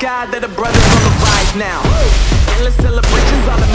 God that the brothers on the rise now. Endless celebrations all the